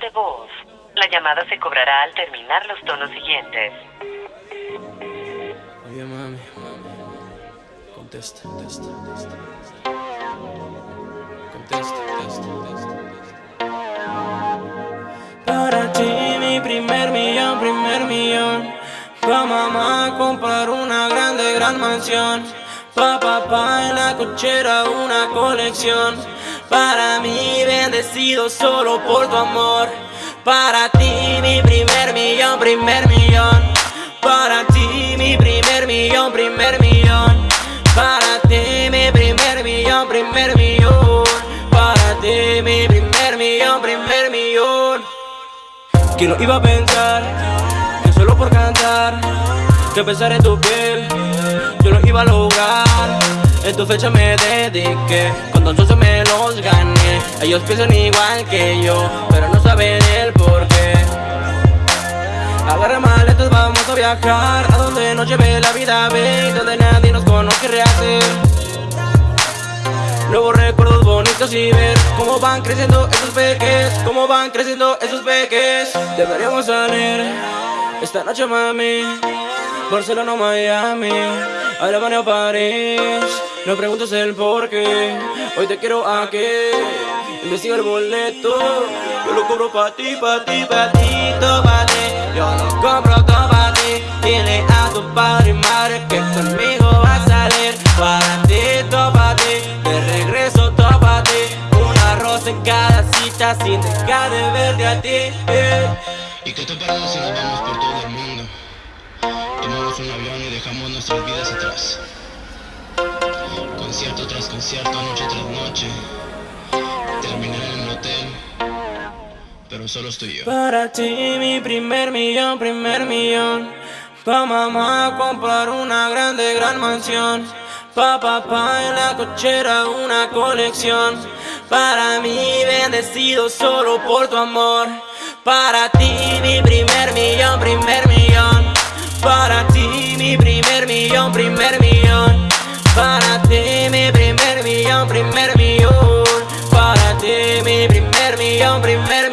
de voz. La llamada se cobrará al terminar los tonos siguientes. Oye, mami, Contesta, contesta, contesta. Contesta, contesta, contesta. Para ti, mi primer millón, primer millón. Pa' mamá comprar una grande, gran mansión. Pa' papá en la cochera una colección. Para mí, bendecido solo por tu amor. Para ti, mi primer millón, primer millón. Para ti, mi primer millón, primer millón. Para ti, mi primer millón, primer millón. Para ti, mi primer millón, primer millón. ¿Quién lo iba a pensar? Que solo por cantar, que pensar en tu piel, yo lo iba a lograr. En tu fecha me dediqué, con se me los gané. Ellos piensan igual que yo, pero no saben el porqué. Agarra maletas, vamos a viajar. A donde nos lleve la vida, ve Donde nadie nos conoce rehacer Nuevos recuerdos bonitos y ver Cómo van creciendo esos peques Cómo van creciendo esos peques. Deberíamos salir Esta noche mami Barcelona o Miami Alemania o París No preguntes el por qué. Hoy te quiero aquí Investiga el boleto. Yo lo cobro pa' ti, pa' ti, pa' ti, pa' ti Yo lo compro todo pa' ti. Dile a tu padre y madre que conmigo va a salir. Para ti, todo pa' ti. De regreso todo pa' ti. Una rosa en cada cita sin dejar de verte a ti ¿Y qué te parece si nos vamos por todo el mundo? Tomamos un avión y dejamos nuestras vidas atrás Concierto tras concierto, noche tras noche. Terminar en el hotel Pero solo estoy yo. Para ti mi primer millón, primer millón. Pa' mamá comprar una grande, gran mansión. Pa' papá en la cochera una colección. Para mí bendecido solo por tu amor. Para ti mi primer Better